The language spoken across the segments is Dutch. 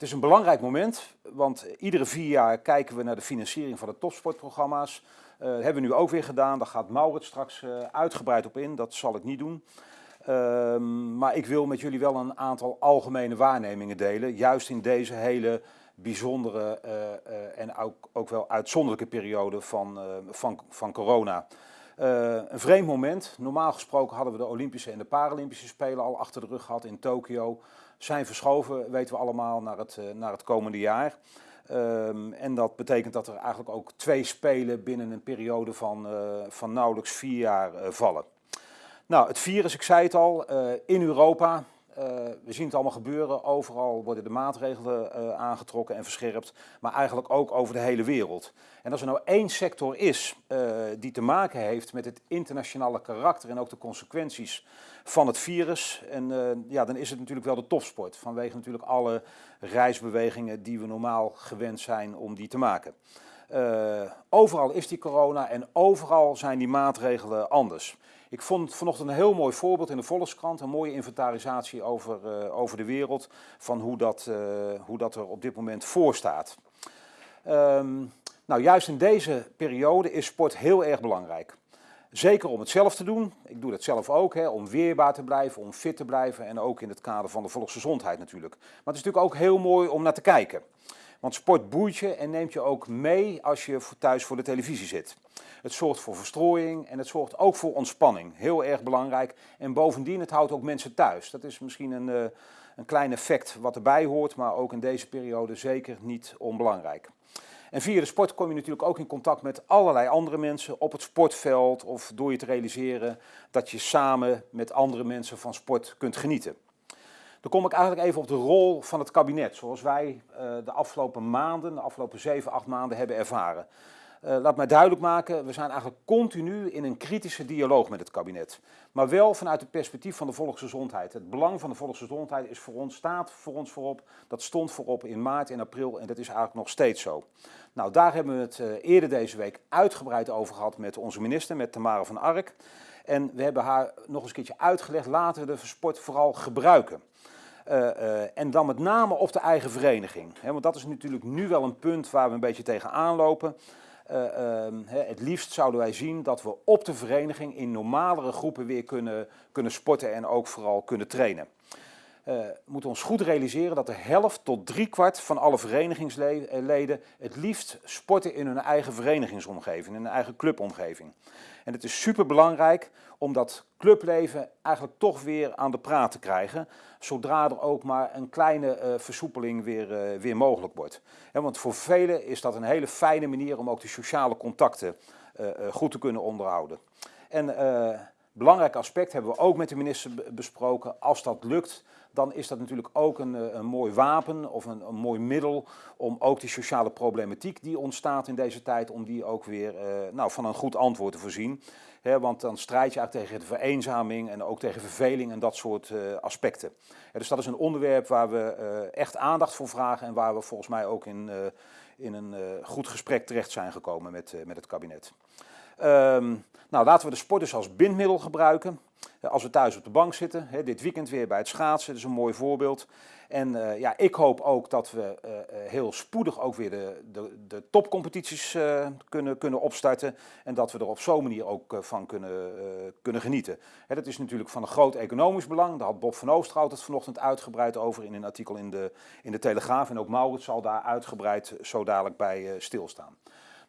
Het is een belangrijk moment, want iedere vier jaar kijken we naar de financiering van de topsportprogramma's. Uh, dat hebben we nu ook weer gedaan, daar gaat Maurits straks uh, uitgebreid op in, dat zal ik niet doen. Uh, maar ik wil met jullie wel een aantal algemene waarnemingen delen, juist in deze hele bijzondere uh, en ook, ook, wel uitzonderlijke periode van, van, van corona. Een vreemd moment, normaal gesproken hadden we de Olympische en de Paralympische Spelen al achter de rug gehad in Tokio zijn verschoven, weten we allemaal, naar het, eh, naar het komende jaar. Um, en dat betekent dat er eigenlijk ook twee spelen binnen een periode van, uh, van nauwelijks vier jaar vallen. Nou, het virus, ik zei het al, in Europa, we zien het allemaal gebeuren, overal worden de maatregelen uh, aangetrokken en verscherpt, maar eigenlijk ook over de hele wereld. En als er nou één sector is uh, die te maken heeft met het internationale karakter en ook de consequenties van het virus, en, ja, dan is het natuurlijk wel de topsport, vanwege natuurlijk alle reisbewegingen die we normaal gewend zijn om die te maken. overal is die corona en overal zijn die maatregelen anders. Ik vond vanochtend een heel mooi voorbeeld in de Volkskrant, een mooie inventarisatie over, uh, over de wereld, van hoe dat, uh, hoe dat er op dit moment voor staat. Um, nou, juist in deze periode is sport heel erg belangrijk. Zeker om het zelf te doen, ik doe dat zelf ook, hè, om weerbaar te blijven, om fit te blijven en ook in het kader van de volksgezondheid natuurlijk. Maar het is natuurlijk ook heel mooi om naar te kijken. Want sport boeit je en neemt je ook mee als je thuis voor de televisie zit. Het zorgt voor verstrooiing en het zorgt ook voor ontspanning. Heel erg belangrijk. En bovendien, het houdt ook mensen thuis. Dat is misschien een, uh, een klein effect wat erbij hoort, maar ook in deze periode zeker niet onbelangrijk. En via de sport kom je natuurlijk ook in contact met allerlei andere mensen op het sportveld of door je te realiseren dat je samen met andere mensen van sport kunt genieten. Dan kom ik eigenlijk even op de rol van het kabinet, zoals wij uh, de afgelopen maanden, de afgelopen 7, 8 maanden hebben ervaren. Uh, laat mij duidelijk maken, we zijn eigenlijk continu in een kritische dialoog met het kabinet. Maar wel vanuit het perspectief van de volksgezondheid. Het belang van de volksgezondheid is voor ons, staat voor ons voorop. Dat stond voorop in maart en april en dat is eigenlijk nog steeds zo. Nou, daar hebben we het uh, eerder deze week uitgebreid over gehad met onze minister, met Tamara van Ark. En we hebben haar nog eens een keertje uitgelegd, laten we de sport vooral gebruiken. Uh, en dan met name op de eigen vereniging. Want dat is natuurlijk nu wel een punt waar we een beetje tegenaan lopen. Uh, het liefst zouden wij zien dat we op de vereniging in normalere groepen weer kunnen, kunnen sporten en ook vooral kunnen trainen. Uh, moeten ons goed realiseren dat de helft tot driekwart van alle verenigingsleden het liefst sporten in hun eigen verenigingsomgeving, in hun eigen clubomgeving. En het is super belangrijk om dat clubleven eigenlijk toch weer aan de praat te krijgen, zodra er ook maar een kleine uh, versoepeling weer, uh, weer mogelijk wordt. Want voor velen is dat een hele fijne manier om ook de sociale contacten goed te kunnen onderhouden. En belangrijk aspect hebben we ook met de minister besproken. Als dat lukt, dan is dat natuurlijk ook een, eh, een mooi wapen of een, een, mooi middel om ook die sociale problematiek die ontstaat in deze tijd, om die ook weer uh, nou, van een goed antwoord te voorzien. Want dan strijd je eigenlijk tegen de vereenzaming en ook tegen verveling en dat soort uh, aspecten. Dus dat is een onderwerp waar we echt aandacht voor vragen en waar we volgens mij ook in, in een goed gesprek terecht zijn gekomen met, met het kabinet. Um, nou, laten we de sport dus als bindmiddel gebruiken. Als we thuis op de bank zitten, hè, dit weekend weer bij het schaatsen, dat is een mooi voorbeeld. En uh, ja, ik hoop ook dat we uh, heel spoedig ook weer de, de, de topcompetities kunnen, kunnen opstarten. En dat we er op zo'n manier ook van kunnen, kunnen genieten. Hè, dat is natuurlijk van een groot economisch belang. Daar had Bob van Oosterhout het vanochtend uitgebreid over in een artikel in de, in de Telegraaf. En ook Maurits zal daar uitgebreid zo dadelijk bij stilstaan.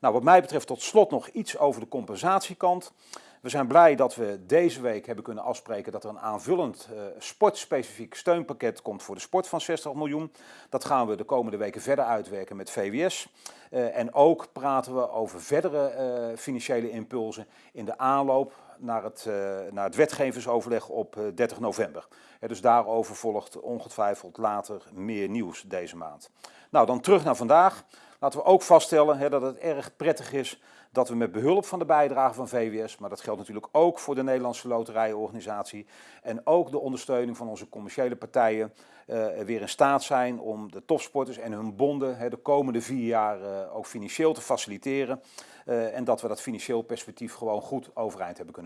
Nou, wat mij betreft tot slot nog iets over de compensatiekant. We zijn blij dat we deze week hebben kunnen afspreken dat er een aanvullend uh, sportspecifiek steunpakket komt voor de sport van 60 miljoen. Dat gaan we de komende weken verder uitwerken met VWS. Uh, en ook praten we over verdere uh, financiële impulsen in de aanloop naar het, naar het wetgevingsoverleg op 30 november. dus daarover volgt ongetwijfeld later meer nieuws deze maand. Nou, dan terug naar vandaag. Laten we ook vaststellen hè, dat het erg prettig is dat we met behulp van de bijdrage van VWS, maar dat geldt natuurlijk ook voor de Nederlandse Loterijenorganisatie en ook de ondersteuning van onze commerciële partijen, uh, weer in staat zijn om de topsporters en hun bonden hè, de komende vier jaar uh, ook financieel te faciliteren. Uh, en dat we dat financieel perspectief gewoon goed overeind hebben kunnen